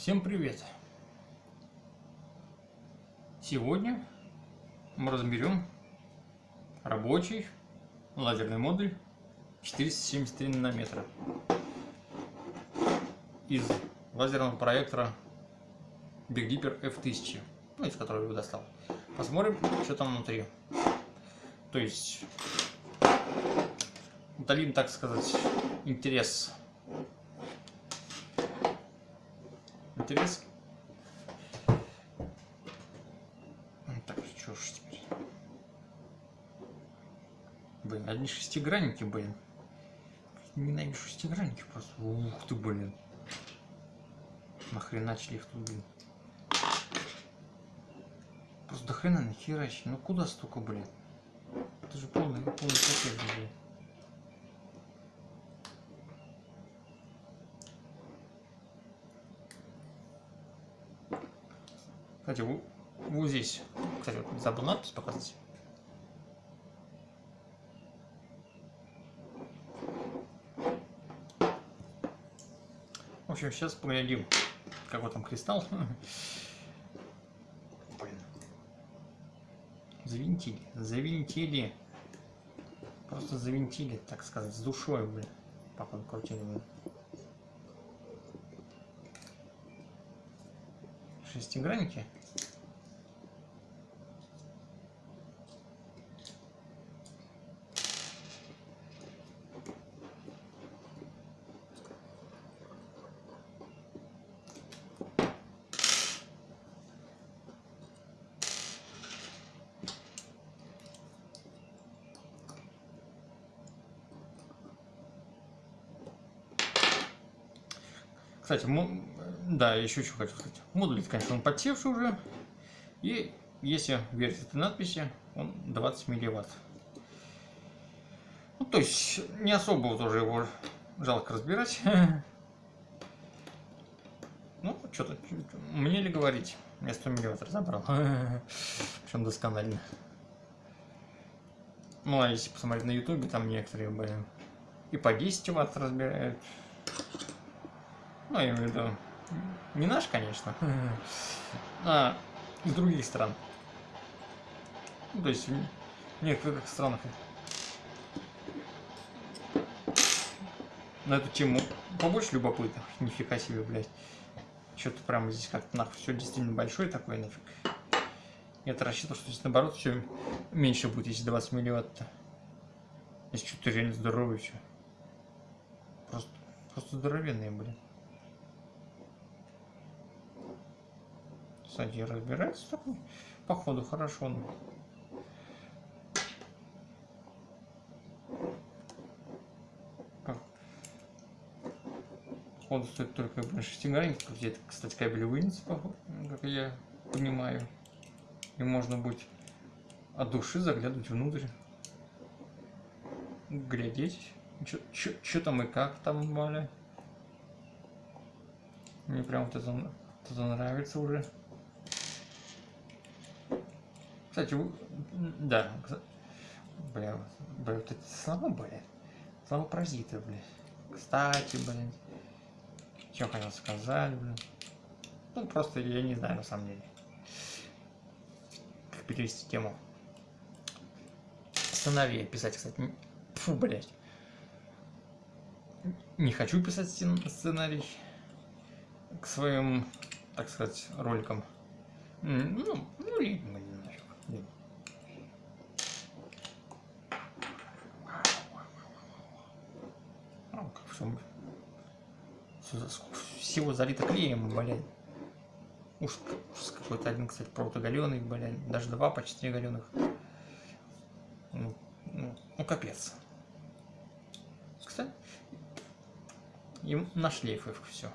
Всем привет! Сегодня мы разберем рабочий лазерный модуль 473 нанометра из лазерного проектора Big Dipper F1000, ну, из которого его достал. Посмотрим, что там внутри. То есть, утолим, так сказать, интерес интерес. Так, что ж теперь? Блин, одни шестигранники, блин. Ненавижу шестигранники просто. Ух ты, блин. Нахрена шлифт, блин. Просто до хрена нахерачить. Ну куда столько, блин? Это же полный, полный пакет, блин. Кстати, вот, здесь, кстати, вот забыл надпись показать. В общем, сейчас поглядим, какой там кристалл. Блин. Завинтили, завинтили. Просто завинтили, так сказать, с душой, блин. Походу крутили, блин. Шестигранники. Кстати, да, еще что хочу сказать. Модуль, конечно, он подсевший уже. И если верить этой надписи, он 20 милливатт. Ну, то есть, не особо тоже его жалко разбирать. Ну, что-то, мне ли говорить? Я 100 милливатт разобрал. Причем досконально. Ну, а если посмотреть на ютубе, там некоторые, блин, и по 10 ватт разбирают. Ну, я имею в виду, не наш, конечно, а из других стран. Ну, то есть в некоторых странах на эту тему побольше любопытных. Нифига себе, блядь. Что-то прямо здесь как-то нахуй все действительно большое такое нафиг. Я-то рассчитывал, что здесь наоборот все меньше будет, если 20 милливатт-то. Здесь что-то реально здоровое все. Просто, просто здоровенные, блин. Кстати, разбирается такой. Походу хорошо. Ну. Походу стоит только шестигранник. Где-то, кстати, кабель вынес, как я понимаю. И можно будет от души заглядывать внутрь. Глядеть. Что там и как там, Валя. Мне прям вот это, это нравится уже. Кстати, да, бля, бля, вот эти слова, бля, слова паразиты, бля. Кстати, блин, что хотел сказать, блин. Ну, просто я не знаю, на самом деле, как перевести тему. Сыновей писать, кстати, фу, блядь. Не хочу писать сценарий к своим, так сказать, роликам. Ну, ну, всего залито клеем, блядь. Уж, уж какой-то один, кстати, провод оголенный, блядь. Даже два почти оголенных. Ну, ну, ну, капец. Кстати, им на шлейфах все.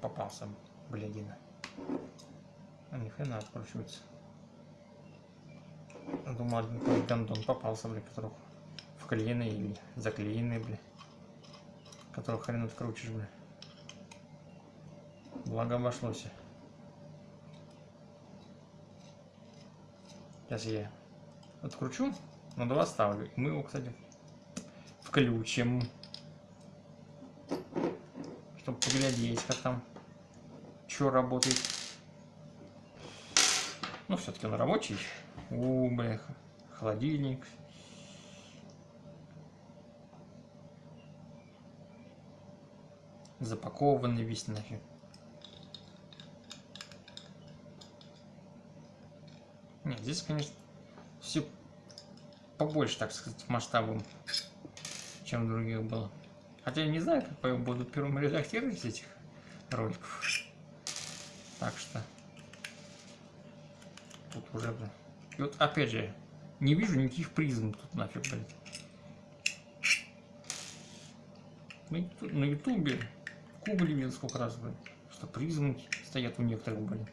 попался, блядина. А ни хрена откручивается. Думал, один попался, блядь, которых вклеенный или заклеенный, блядь. Которого хрен открутишь, блядь. Благо обошлось. Сейчас я откручу, на два ставлю. Мы его, кстати, включим. Чтобы поглядеть, как там, что работает. Ну, все-таки он рабочий. У, бля, холодильник. Запакованный весь нафиг. Нет, здесь, конечно, все побольше, так сказать, масштабом, чем других было. Хотя я не знаю, как я буду первым редактировать этих роликов. Так что уже, блин. И вот опять же, не вижу никаких призм тут нафиг, блин. На ютубе Кубли видел сколько раз, блин, что призмы стоят у некоторых, блин.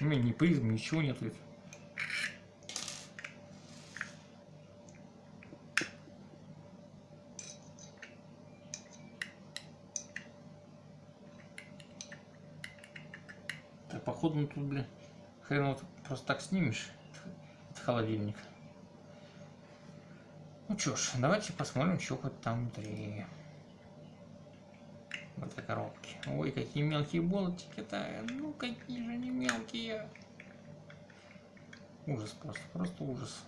У меня ни призм, ничего нет. Так, походу, ну тут, блин, хрен вот просто так снимешь этот холодильник. Ну что ж, давайте посмотрим, что хоть там внутри в этой коробке. Ой, какие мелкие болтики-то. Ну, какие же они мелкие. Ужас просто, просто ужас.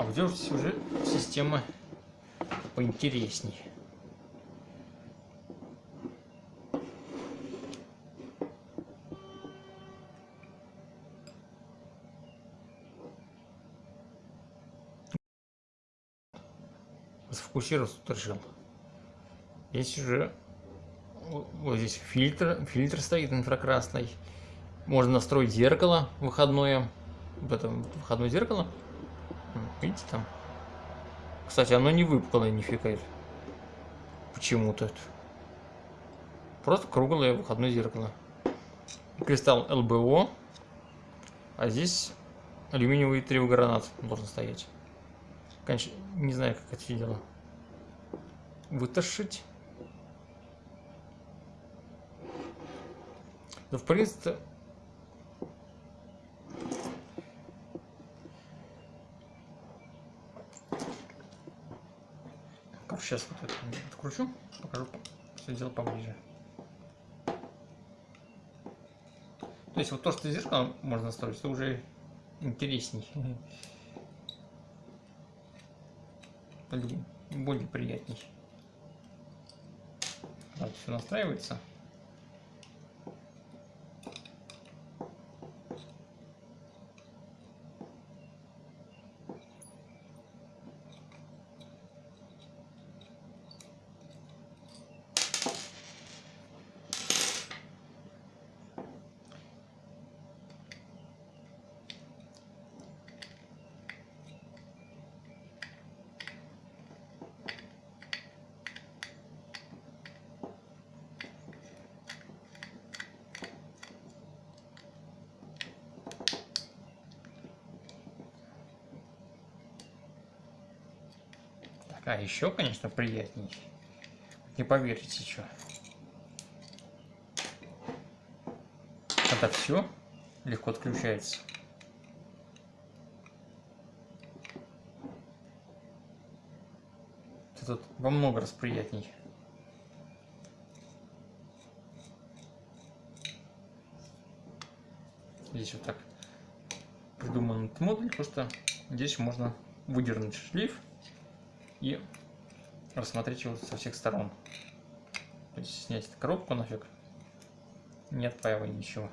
А вот здесь уже система поинтересней. Сфокусироваться тут решил. Здесь уже вот здесь фильтр, фильтр стоит инфракрасный. Можно настроить зеркало выходное. В этом выходное зеркало Видите там? Кстати, оно не выпуклое нифига. Почему-то. Просто круглое выходное зеркало. Кристалл ЛБО. А здесь алюминиевый тревогранат должен стоять. Конечно, не знаю, как это дело. Вытащить. Да, в принципе, Сейчас вот это откручу, покажу все дело поближе. То есть вот то, что зеркало можно строить, это уже интересней. Более приятней. Вот все настраивается. А еще, конечно, приятней. Не поверите, что. Когда все легко отключается. Это тут во много раз приятней. Здесь вот так придуман этот модуль, просто здесь можно выдернуть шлейф и рассмотреть его со всех сторон. То есть снять коробку нафиг, не отпаивая ничего.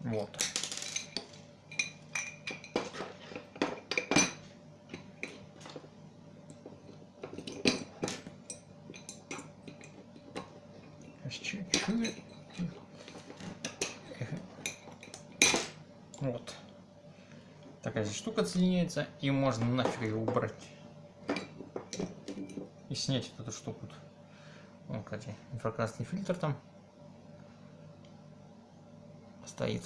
Вот. Чуть-чуть. Вот. Такая здесь соединяется, и можно нафиг ее убрать. И снять вот эту штуку. Вот, кстати, инфракрасный фильтр там стоит.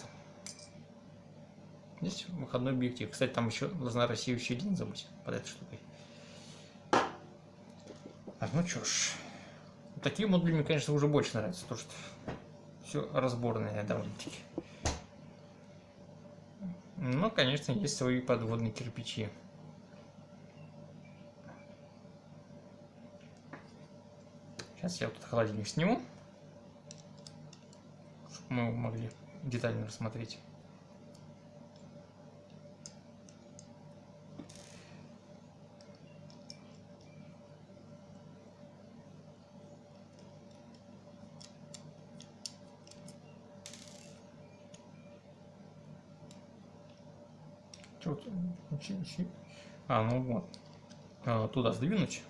Здесь выходной объектив. Кстати, там еще должна рассеивающая линза быть под этой штукой. Так, ну что ж. Такие модули мне, конечно, уже больше нравятся, потому что все разборное довольно-таки. Но, конечно, есть свои подводные кирпичи. Сейчас я вот этот холодильник сниму, чтобы мы его могли детально рассмотреть. Тут, а, ну вот, а, туда сдвинуть,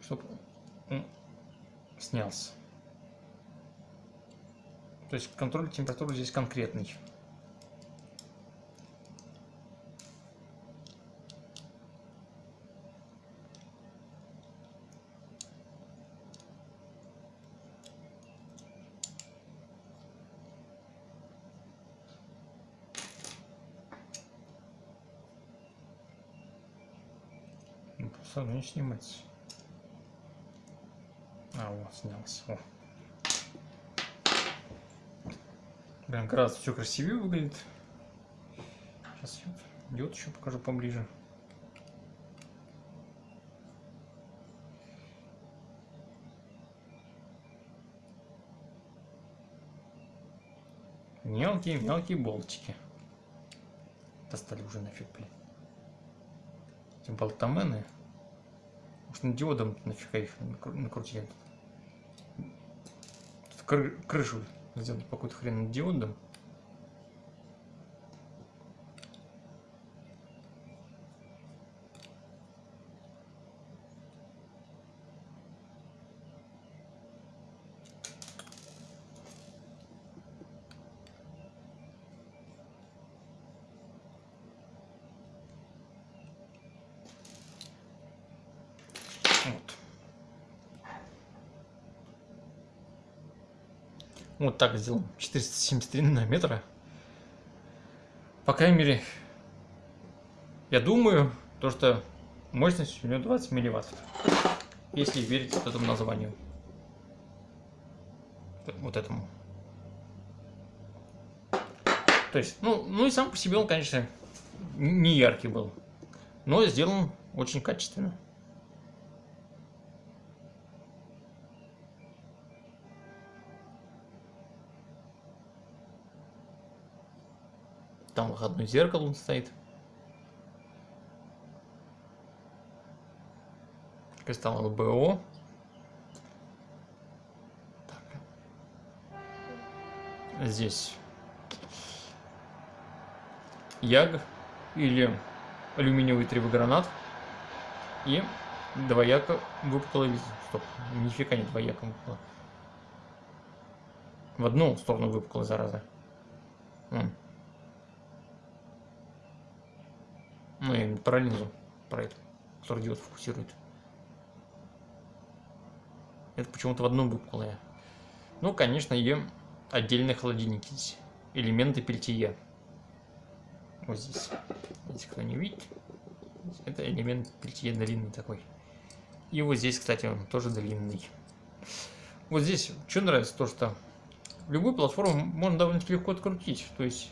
чтобы он снялся. То есть контроль температуры здесь конкретный. Просто не снимается. А, вот, снялся. О. Прям гораздо все красивее выглядит. Сейчас я диод еще покажу поближе. Мелкие-мелкие болтики. Достали уже нафиг, блин. Эти болтамены. Уж на диодом нафига их накрутили. Кры крышу сделать по какой-то хрен диодом. Вот так сделал. 473 нанометра. По крайней мере, я думаю, то, что мощность у него 20 милливатт. Если верить вот этому названию. Вот этому. То есть, ну, ну и сам по себе он, конечно, не яркий был. Но сделан очень качественно. Там выходное зеркало он стоит. Кристалл ЛБО. Так. Здесь Яг или алюминиевый тревогранат и двояко выпуклая виза. Стоп, нифига не двояко выпукло. В одну сторону выпуклая зараза. Я про это, который диод фокусирует. Это почему-то в одном выпуклое. Ну, конечно, и отдельные холодильники здесь. Элементы пельтия. Вот здесь. Если кто не видит, это элемент пельтия длинный такой. И вот здесь, кстати, он тоже длинный. Вот здесь, что нравится, то что любую платформу можно довольно легко открутить. То есть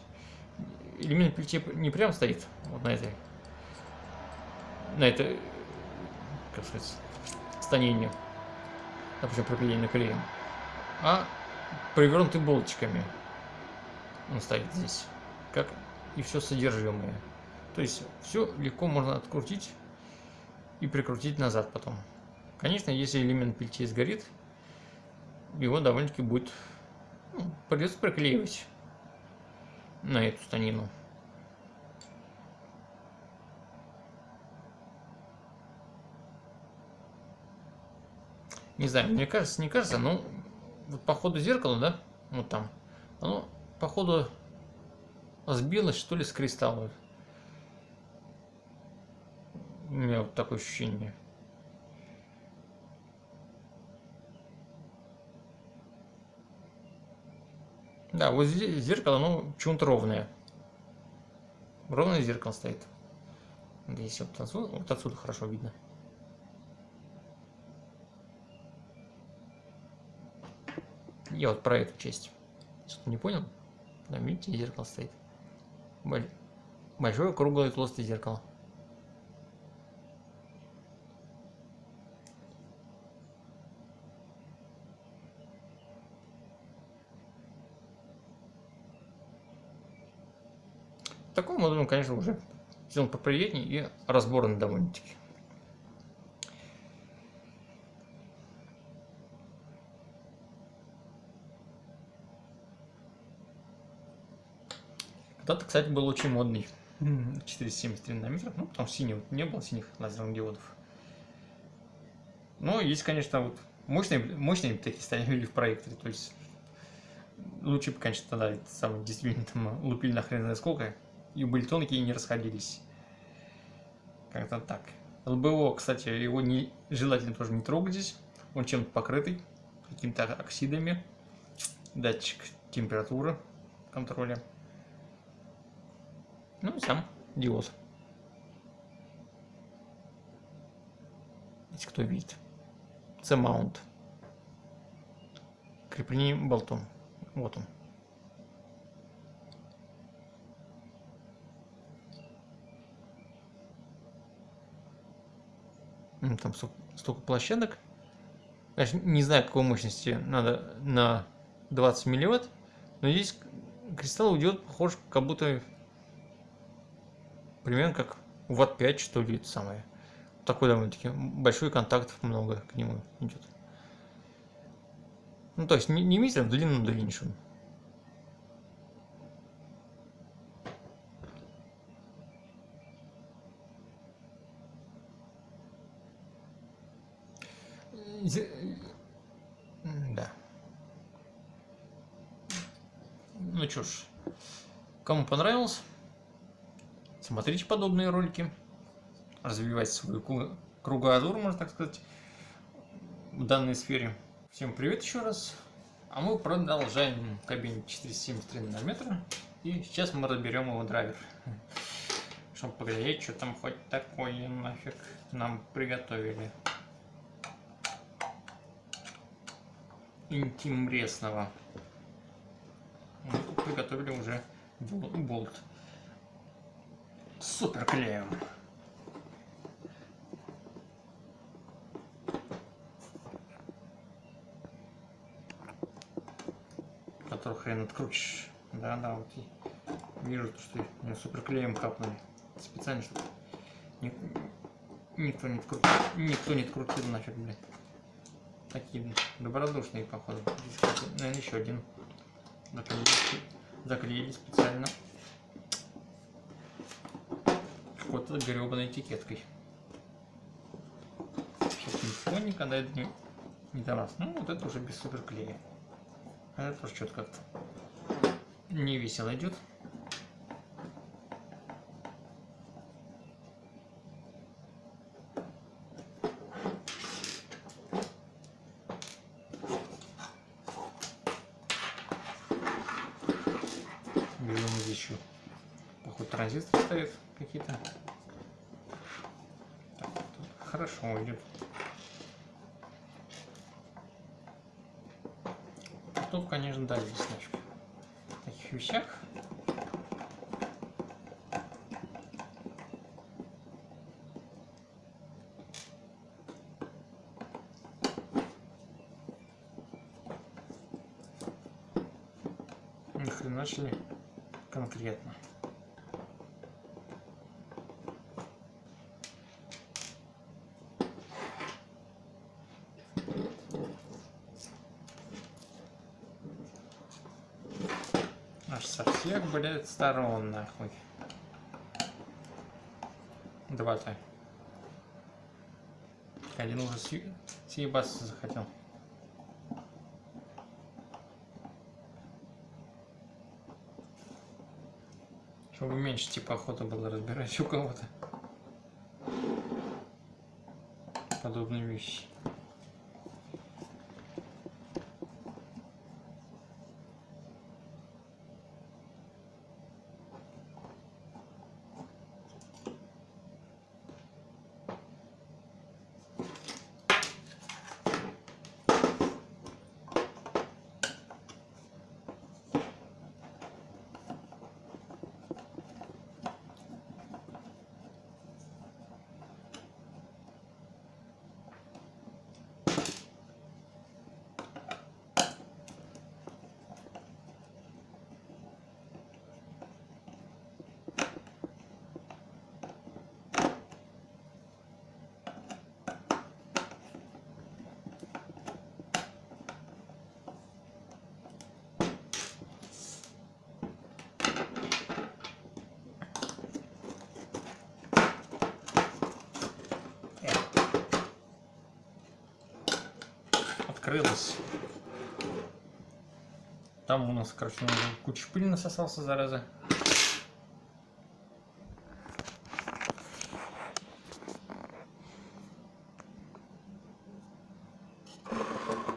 элемент пельтия не прям стоит вот на этой на это, как сказать, станение, допустим, пропиление клеем, а привернуты болтиками. Он стоит здесь, как и все содержимое. То есть все легко можно открутить и прикрутить назад потом. Конечно, если элемент пельтей сгорит, его довольно-таки будет ну, придется приклеивать. на эту станину. Не знаю, мне кажется, не кажется, но вот по ходу зеркала, да, вот там, оно по ходу сбилось, что ли, с кристалла. У меня вот такое ощущение. Да, вот здесь зеркало, ну, почему-то ровное. Ровное зеркало стоит. Здесь вот отсюда, вот отсюда хорошо видно. Я вот про эту часть. Что-то не понял? Да, видите, зеркало стоит. Большое, круглое, толстое зеркало. Такой модуль, конечно, уже сделан поприятнее и разборный довольно-таки. Когда-то, кстати, был очень модный 473 нанометров, ну, что синий, не было синих лазерных диодов. Но есть, конечно, вот мощные, мощные такие стояли в проекторе, то есть лучше бы, конечно, тогда это самое, действительно там лупили на хрен знает сколько, и были тонкие и не расходились. Как-то так. ЛБО, кстати, его не, желательно тоже не трогать здесь, он чем-то покрытый, какими-то оксидами, датчик температуры контроля. Ну и сам диод. Если кто видит. C-mount. Крепление болтом. Вот он. Там столько площадок. Конечно, не знаю, какой мощности надо на 20 милливатт, но здесь кристалл уйдет, похож, как будто примерно как Watt 5, что ли, это самое. Такой довольно-таки большой контактов много к нему идет. Ну, то есть не, не метр, в длину длиннейшую. Да. Ну что ж, кому понравилось, Смотрите подобные ролики, развивайте свою кругозор, можно так сказать, в данной сфере. Всем привет еще раз. А мы продолжаем кабине 473 нанометра. И сейчас мы разберем его драйвер. Чтобы поглядеть, что там хоть такое нафиг нам приготовили. Интересного. Мы приготовили уже болт супер клеем. Который хрен открутишь. Да, да, вот и вижу, что мне супер клеем капнули. Специально, чтобы никто не открутил, никто не открутил нафиг, блядь. Такие добродушные, походу. Здесь, наверное, еще один заклеили, заклеили специально какой-то гребаной этикеткой. Сейчас никогда это не, не нас. Ну, вот это уже без суперклея. А это тоже что-то как-то не весело идет. Берем здесь еще походу транзистор стоит какие-то хорошо идет. Тут, конечно, да, здесь значит, в таких вещах. Начали конкретно. Аж со всех, блядь, сторон, нахуй. Два-то. Один уже съ... съебаться захотел. Чтобы меньше типа охота было разбирать у кого-то. Подобные вещи. Открылась. Там у нас, короче, куча пыли насосался, зараза.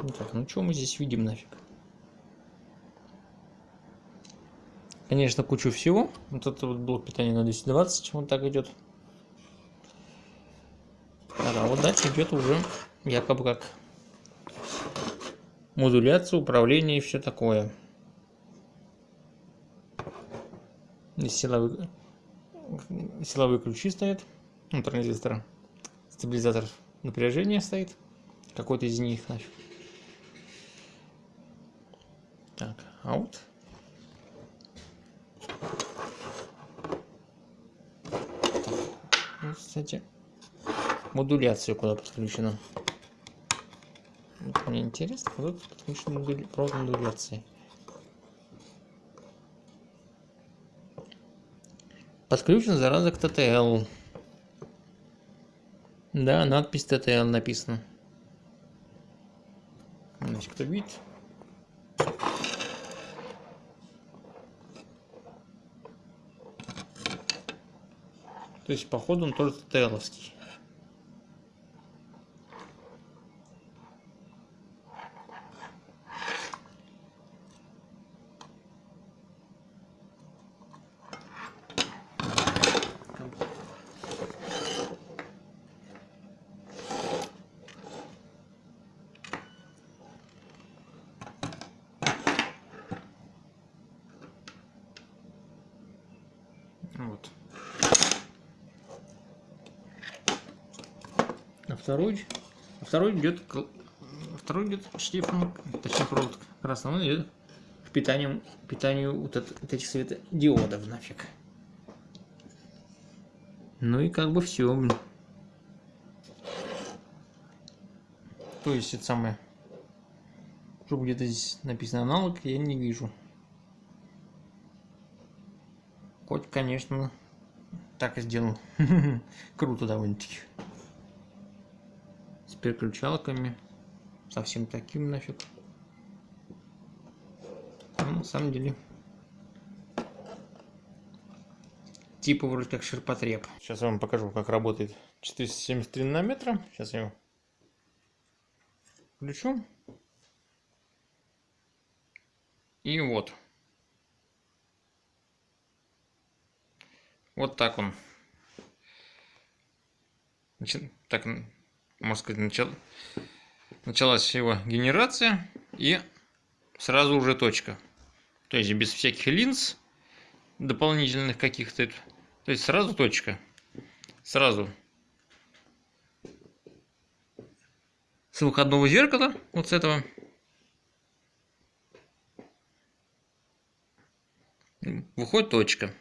Ну так, ну что мы здесь видим нафиг? Конечно, кучу всего. Вот это вот блок питания на 220, вот так идет. А вот дальше идет уже якобы как модуляция, управление и все такое. Здесь силовые, силовые ключи стоят, ну, транзистор, стабилизатор напряжения стоит, какой-то из них нафиг. Так, out. Ну, кстати, модуляция куда подключена. Мне интересно, куда подключен модуль... провод модуляции. Подключен зараза к TTL. Да, надпись TTL написана. Значит, кто видит? То есть, походу, он тоже ТТЛовский. Вот. А второй, а второй идет, второй идет шлейфом, точнее провод красного, он идет к питанию, питанию вот, от, вот этих светодиодов нафиг. Ну и как бы все, блин. То есть это самое, что где-то здесь написано аналог, я не вижу. Хоть, конечно, так и сделал. Круто довольно-таки. С переключалками. Совсем таким нафиг. Но ну, на самом деле. Типа вроде как ширпотреб. Сейчас я вам покажу, как работает 473 нанометра. Сейчас я его включу. И вот. Вот так он. Так, можно сказать, начал, началась его генерация и сразу уже точка. То есть без всяких линз дополнительных каких-то. То есть сразу точка. Сразу. С выходного зеркала, вот с этого. Выходит точка.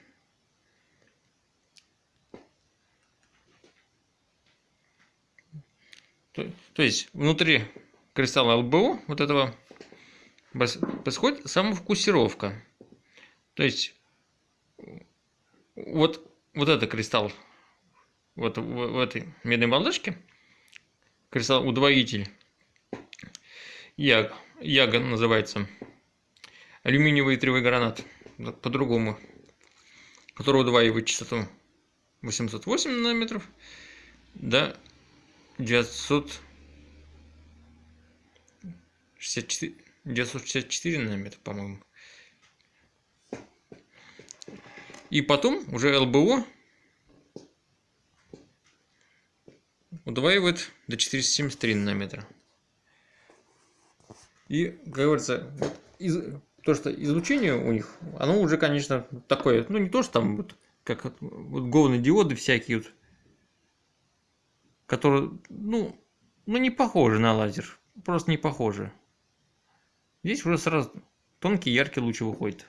То, то есть внутри кристалла ЛБО вот этого происходит самофокусировка. То есть вот, вот это кристалл вот в, в этой медной балдашке, кристалл удвоитель, Яг, Яга называется, алюминиевый тревой гранат, по-другому, который удваивает частоту 808 нанометров до 964, 964 нанометра, по-моему. И потом уже ЛБО удваивает до 473 нанометра. И, как говорится, из, то, что излучение у них, оно уже, конечно, такое, ну не то, что там вот, как вот говные диоды всякие вот, которые, ну, ну не похожи на лазер, просто не похожи. Здесь уже сразу тонкий яркий луч выходит.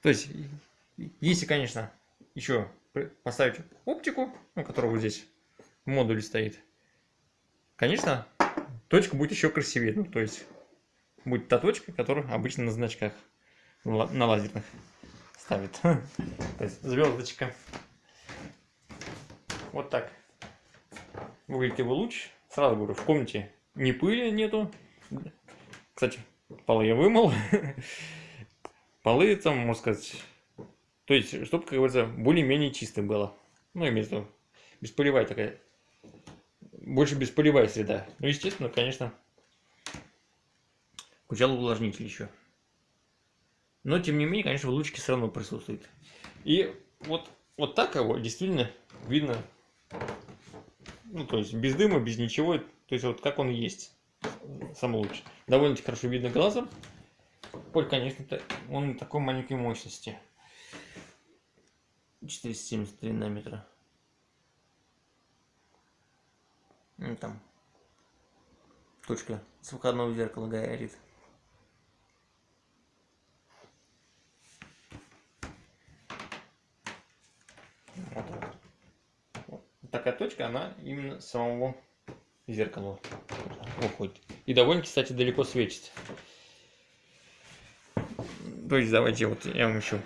То есть, если, конечно, еще поставить оптику, ну, которая вот здесь в модуле стоит, конечно, точка будет еще красивее. Ну, то есть, будет та точка, которую обычно на значках на лазерных ставит. То есть, звездочка. Вот так выглядит его луч. Сразу говорю, в комнате ни пыли нету. Кстати, полы я вымыл. полы там, можно сказать, то есть, чтобы, как говорится, более-менее чисто было. Ну, имеется в виду, бесполевая такая, больше бесполевая среда. Ну, естественно, конечно, включал увлажнитель еще. Но, тем не менее, конечно, в лучке все равно присутствует. И вот, вот так его действительно видно, ну, то есть, без дыма, без ничего, то есть, вот как он есть, сам луч. Довольно-таки хорошо видно глазом. Поль, конечно, он такой маленькой мощности. 473 нанометра. Ну, там точка с выходного зеркала горит. Вот. вот. Такая точка, она именно самого зеркала уходит. И довольно, кстати, далеко светит. То есть давайте вот я вам еще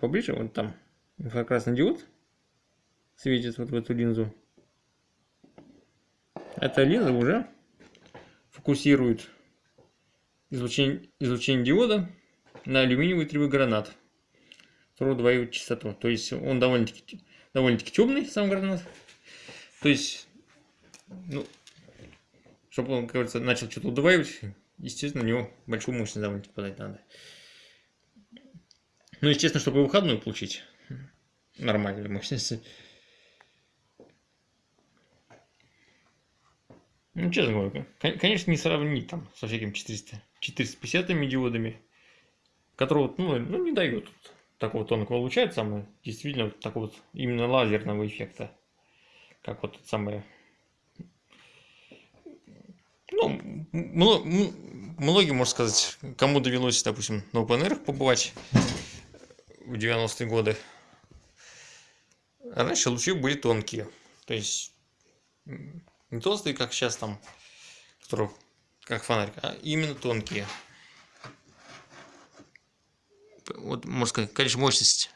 поближе, вот там инфракрасный диод светит вот в эту линзу. Эта линза уже фокусирует излучение, излучение диода на алюминиевый тревой гранат, который удваивает частоту. То есть он довольно-таки довольно-таки темный, сам гранат. То есть, ну, чтобы он, говорится, начал что-то удваивать, естественно, у него большую мощность довольно-таки подать надо. Ну, естественно, чтобы выходную получить нормальную мощность. Ну, честно говоря, конечно, не сравнить там со всякими 400, 450 диодами, которые ну, ну, не дают такого тонкого луча, самое действительно такого вот именно лазерного эффекта как вот самое ну, многим, можно сказать, кому довелось, допустим, на OpenR побывать в 90-е годы, раньше лучи были тонкие. То есть, не толстые, как сейчас там, которые, как фонарик, а именно тонкие. Вот, можно сказать, конечно, мощность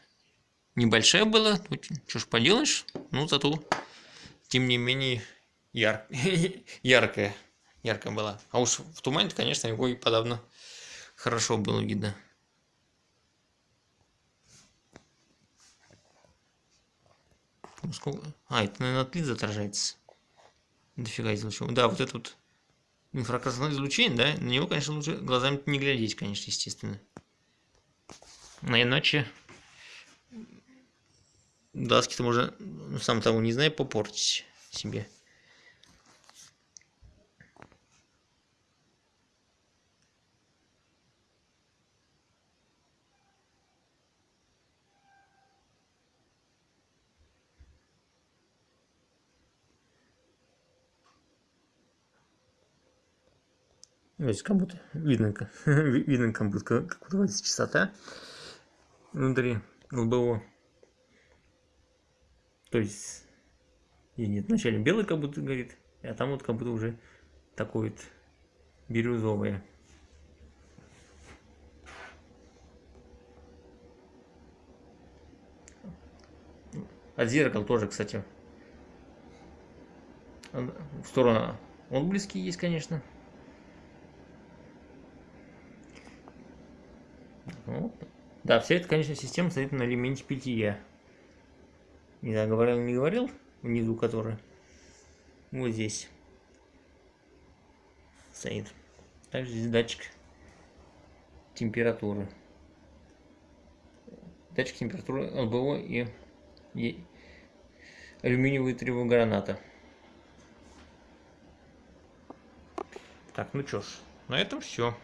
небольшая была, что ж поделаешь, ну, зато тем не менее, яр... яркая, яркая была. А уж в тумане, конечно, его и подавно хорошо было видно. Ну, сколько... А, это, наверное, от отражается. Дофига излучения. Да, вот это вот инфракрасное излучение, да, на него, конечно, лучше глазами не глядеть, конечно, естественно. А иначе глазки-то можно, ну, сам того не знаю, попортить себе. Видите, как будто видно, видно как будто как будто частота внутри ЛБО. То есть И нет, вначале белый как будто горит, а там вот как будто уже такой вот бирюзовое. От зеркал тоже, кстати, в сторону отблески есть, конечно. Да, вся эта, конечно, система стоит на элементе питья. Не знаю, говорил, не говорил, внизу который. Вот здесь стоит. Также здесь датчик температуры. Датчик температуры ЛБО и, и алюминиевые тревограната. Так, ну чё ж, на этом все.